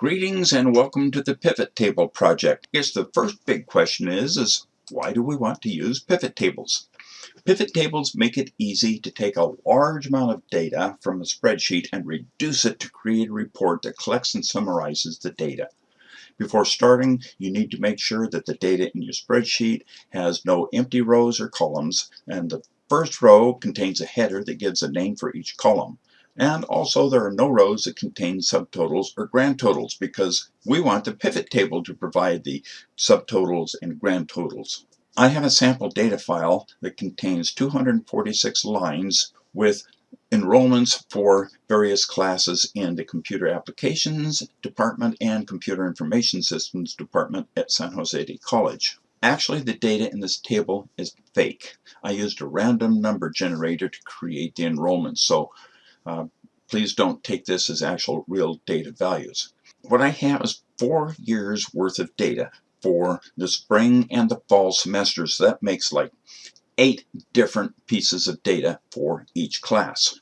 Greetings and welcome to the pivot table project. I guess the first big question is, is why do we want to use pivot tables? Pivot tables make it easy to take a large amount of data from a spreadsheet and reduce it to create a report that collects and summarizes the data. Before starting, you need to make sure that the data in your spreadsheet has no empty rows or columns, and the first row contains a header that gives a name for each column. And also there are no rows that contain subtotals or grand totals because we want the pivot table to provide the subtotals and grand totals. I have a sample data file that contains 246 lines with enrollments for various classes in the Computer Applications Department and Computer Information Systems Department at San Jose State College. Actually, the data in this table is fake. I used a random number generator to create the enrollments, so uh, please don't take this as actual real data values. What I have is four years worth of data for the spring and the fall semesters. So that makes like eight different pieces of data for each class.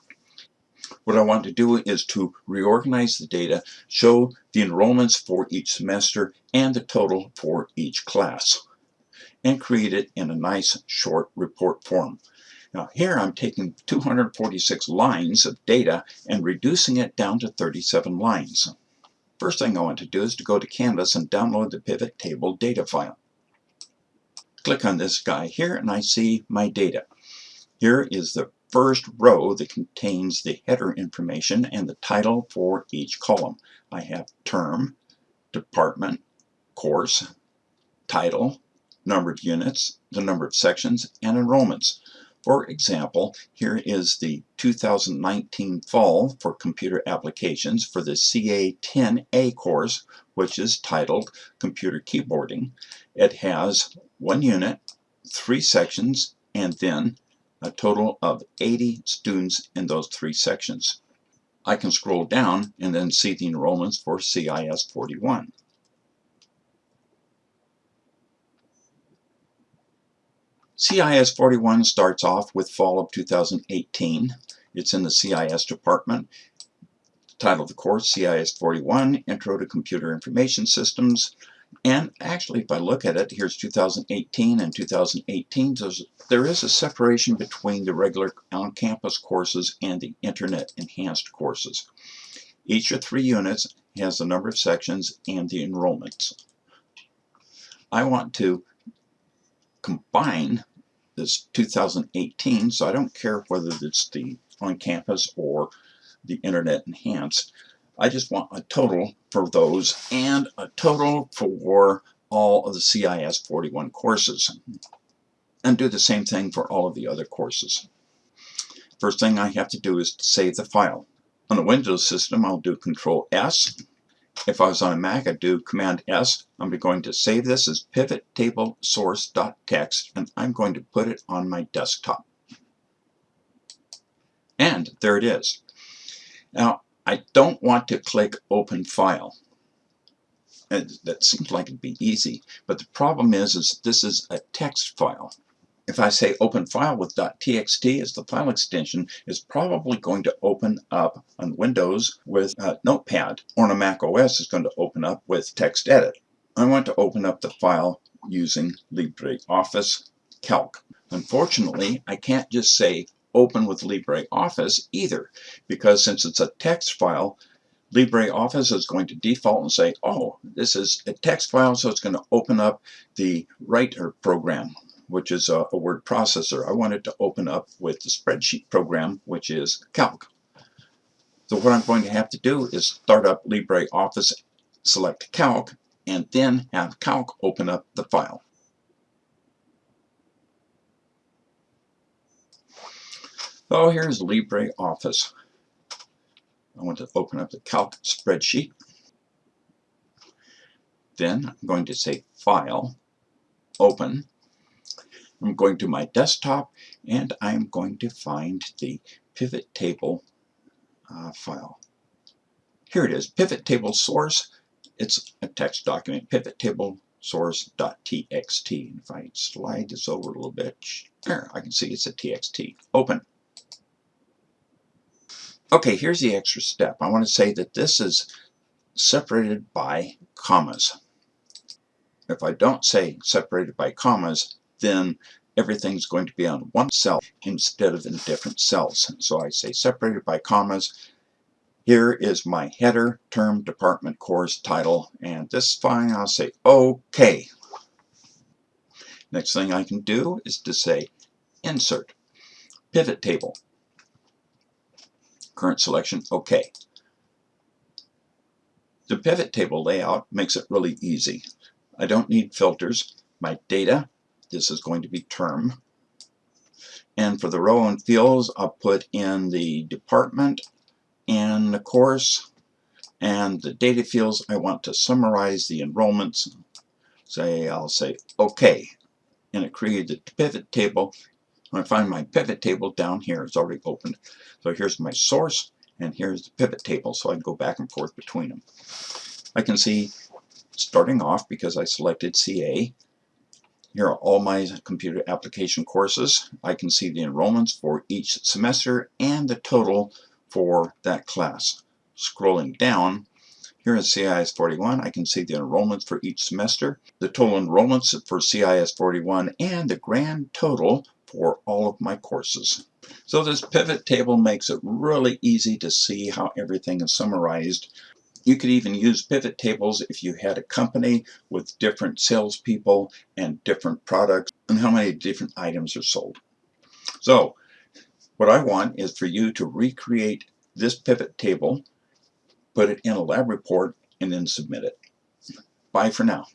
What I want to do is to reorganize the data, show the enrollments for each semester and the total for each class, and create it in a nice short report form. Now here I'm taking 246 lines of data and reducing it down to 37 lines. First thing I want to do is to go to Canvas and download the pivot table data file. Click on this guy here and I see my data. Here is the first row that contains the header information and the title for each column. I have term, department, course, title, number of units, the number of sections, and enrollments. For example, here is the 2019 fall for computer applications for the CA10A course, which is titled Computer Keyboarding. It has one unit, three sections, and then a total of 80 students in those three sections. I can scroll down and then see the enrollments for CIS 41. CIS 41 starts off with fall of 2018. It's in the CIS department. Title of the course, CIS 41, Intro to Computer Information Systems. And actually, if I look at it, here's 2018 and 2018. There's, there is a separation between the regular on-campus courses and the Internet Enhanced courses. Each of three units has the number of sections and the enrollments. I want to combine this 2018, so I don't care whether it's the on campus or the internet enhanced. I just want a total for those and a total for all of the CIS 41 courses. And do the same thing for all of the other courses. First thing I have to do is save the file. On a Windows system, I'll do Control S if I was on a Mac, I'd do Command S. I'm going to save this as pivot table source.txt and I'm going to put it on my desktop. And there it is. Now, I don't want to click Open File. Uh, that seems like it'd be easy, but the problem is, is this is a text file if I say open file with .txt as the file extension, is probably going to open up on Windows with uh, Notepad, or on a Mac OS is going to open up with TextEdit. I want to open up the file using LibreOffice Calc. Unfortunately, I can't just say open with LibreOffice either, because since it's a text file, LibreOffice is going to default and say, oh, this is a text file, so it's going to open up the writer program which is a, a word processor. I wanted to open up with the spreadsheet program, which is Calc. So what I'm going to have to do is start up LibreOffice, select Calc, and then have Calc open up the file. So here's LibreOffice. I want to open up the Calc spreadsheet. Then I'm going to say File, Open, I'm going to my desktop and I'm going to find the pivot table uh, file. Here it is, pivot table source. It's a text document, pivot table source.txt. If I slide this over a little bit, there, I can see it's a txt. Open. Okay, here's the extra step. I want to say that this is separated by commas. If I don't say separated by commas, then everything's going to be on one cell instead of in different cells. So I say separated by commas. Here is my header, term, department, course, title, and this is fine. I'll say OK. Next thing I can do is to say insert, pivot table, current selection, OK. The pivot table layout makes it really easy. I don't need filters. My data, this is going to be term. And for the row and fields, I'll put in the department and the course. And the data fields, I want to summarize the enrollments. Say, I'll say OK. And it created the pivot table. I find my pivot table down here, it's already opened. So here's my source, and here's the pivot table. So I can go back and forth between them. I can see starting off because I selected CA. Here are all my computer application courses. I can see the enrollments for each semester and the total for that class. Scrolling down, here in CIS 41, I can see the enrollments for each semester, the total enrollments for CIS 41, and the grand total for all of my courses. So this pivot table makes it really easy to see how everything is summarized you could even use pivot tables if you had a company with different salespeople and different products and how many different items are sold. So what I want is for you to recreate this pivot table, put it in a lab report, and then submit it. Bye for now.